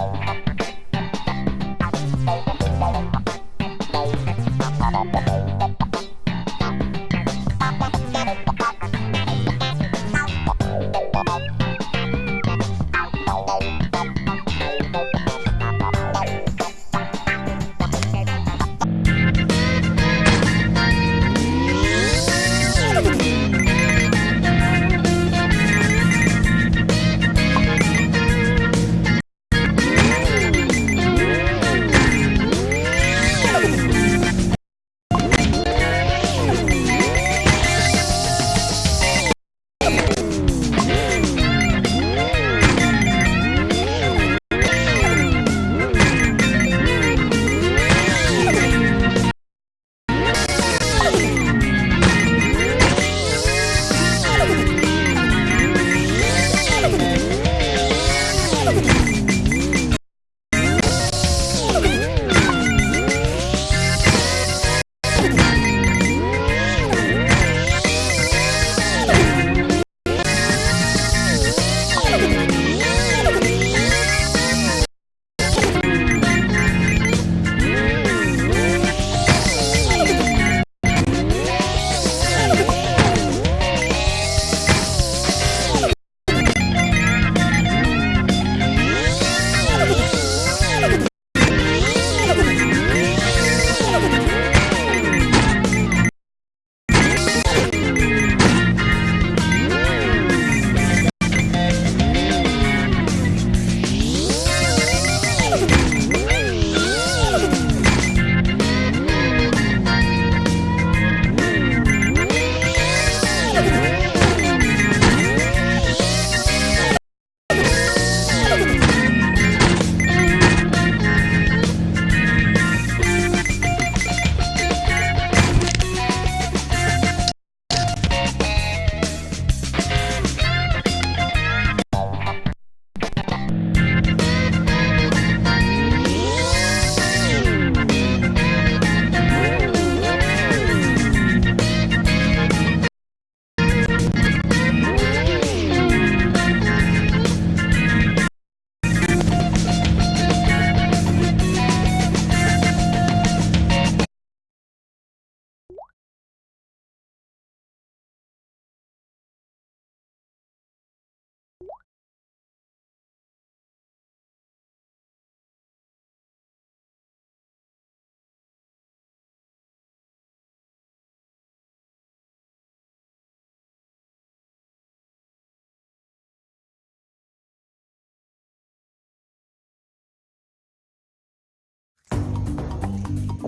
Música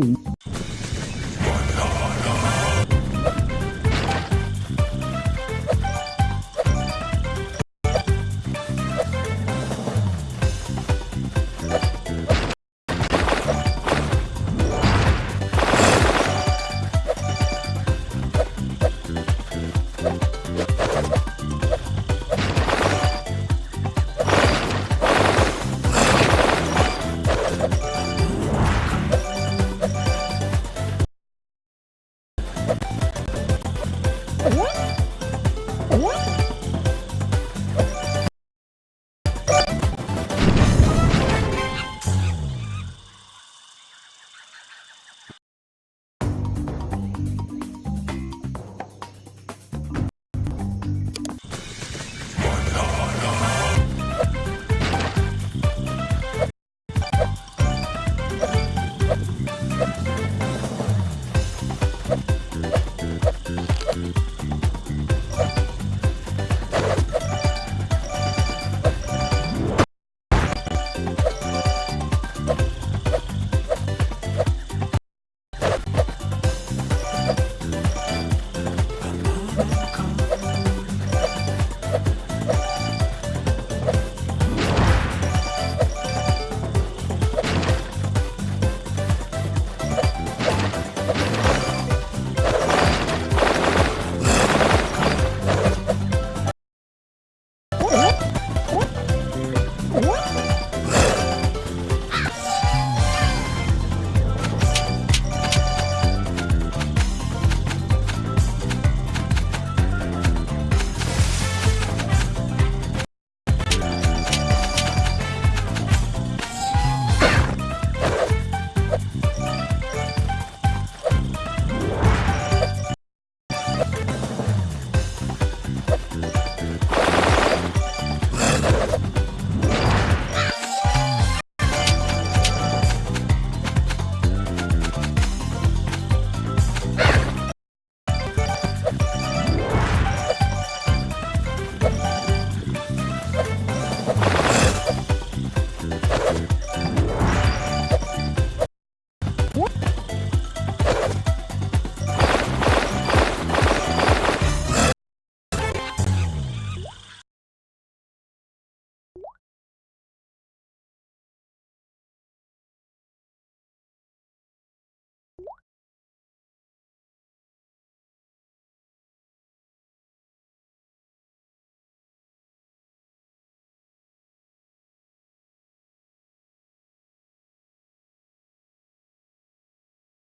影。